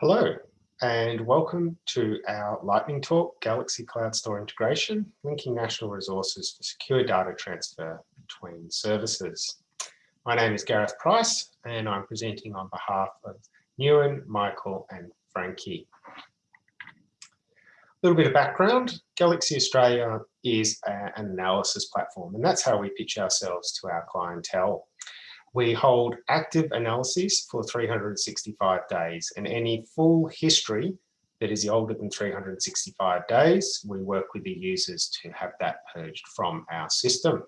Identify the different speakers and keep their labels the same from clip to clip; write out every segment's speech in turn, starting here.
Speaker 1: Hello, and welcome to our lightning talk, Galaxy CloudStor Integration, linking national resources for secure data transfer between services. My name is Gareth Price, and I'm presenting on behalf of Newen, Michael, and Frankie. A little bit of background, Galaxy Australia is an analysis platform, and that's how we pitch ourselves to our clientele. We hold active analyses for 365 days and any full history that is older than 365 days, we work with the users to have that purged from our system.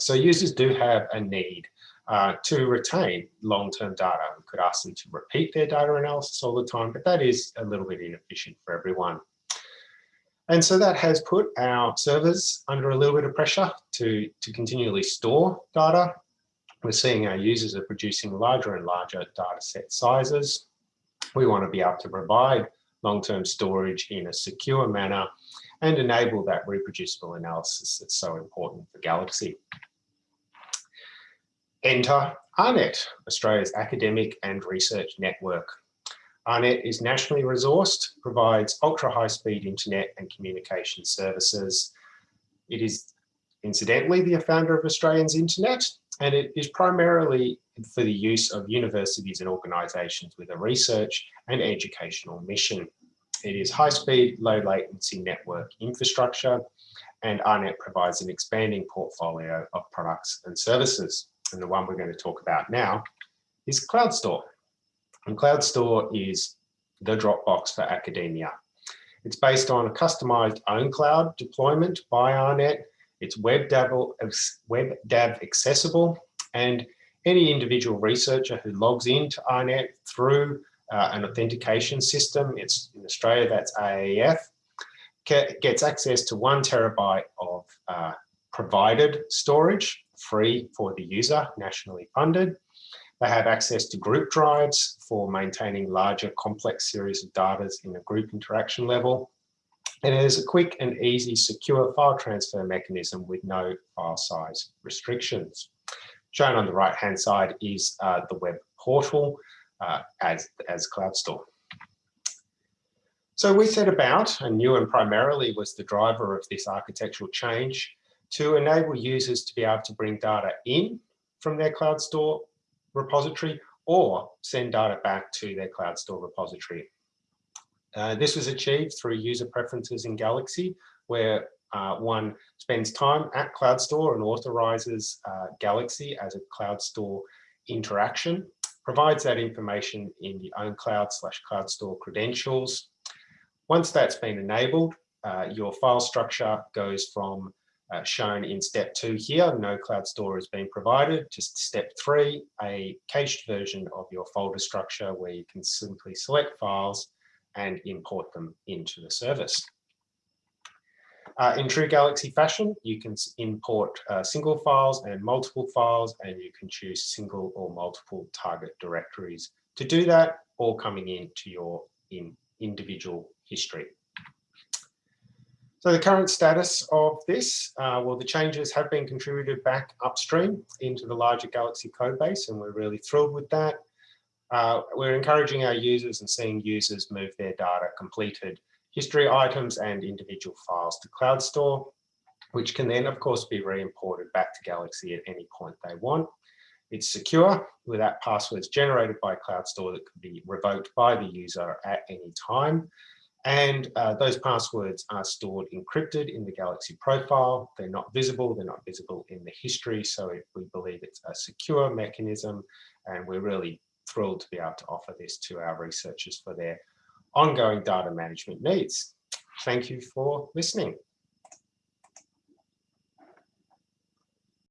Speaker 1: So users do have a need uh, to retain long-term data. We could ask them to repeat their data analysis all the time, but that is a little bit inefficient for everyone. And so that has put our servers under a little bit of pressure to, to continually store data we're seeing our users are producing larger and larger data set sizes. We want to be able to provide long-term storage in a secure manner and enable that reproducible analysis that's so important for Galaxy. Enter AARNet, Australia's academic and research network. AARNet is nationally resourced, provides ultra high speed internet and communication services. It is incidentally the founder of Australians Internet and it is primarily for the use of universities and organizations with a research and educational mission. It is high-speed, low-latency network infrastructure, and AARNet provides an expanding portfolio of products and services. And the one we're going to talk about now is CloudStor. And CloudStor is the Dropbox for academia. It's based on a customized ownCloud deployment by AARNet it's WebDAV, web dev accessible and any individual researcher who logs into AARNet through uh, an authentication system, it's in Australia, that's AAF, gets access to one terabyte of uh, provided storage, free for the user, nationally funded. They have access to group drives for maintaining larger complex series of data in a group interaction level. And it is a quick and easy secure file transfer mechanism with no file size restrictions. Shown on the right hand side is uh, the web portal uh, as, as CloudStor. So we set about, and Newen primarily was the driver of this architectural change, to enable users to be able to bring data in from their CloudStor repository or send data back to their CloudStor repository uh, this was achieved through user preferences in Galaxy, where uh, one spends time at CloudStor and authorizes uh, Galaxy as a CloudStor interaction, provides that information in the ownCloud slash CloudStor credentials. Once that's been enabled, uh, your file structure goes from uh, shown in step two here, no CloudStor has been provided. Just step three, a cached version of your folder structure where you can simply select files and import them into the service. Uh, in true Galaxy fashion, you can import uh, single files and multiple files, and you can choose single or multiple target directories to do that, all coming into your in individual history. So the current status of this, uh, well, the changes have been contributed back upstream into the larger Galaxy code base, and we're really thrilled with that. Uh, we're encouraging our users and seeing users move their data completed history items and individual files to CloudStor, which can then, of course, be re-imported back to Galaxy at any point they want. It's secure without passwords generated by CloudStor that can be revoked by the user at any time. And uh, those passwords are stored encrypted in the Galaxy profile. They're not visible, they're not visible in the history. So it, we believe it's a secure mechanism and we're really thrilled to be able to offer this to our researchers for their ongoing data management needs. Thank you for listening.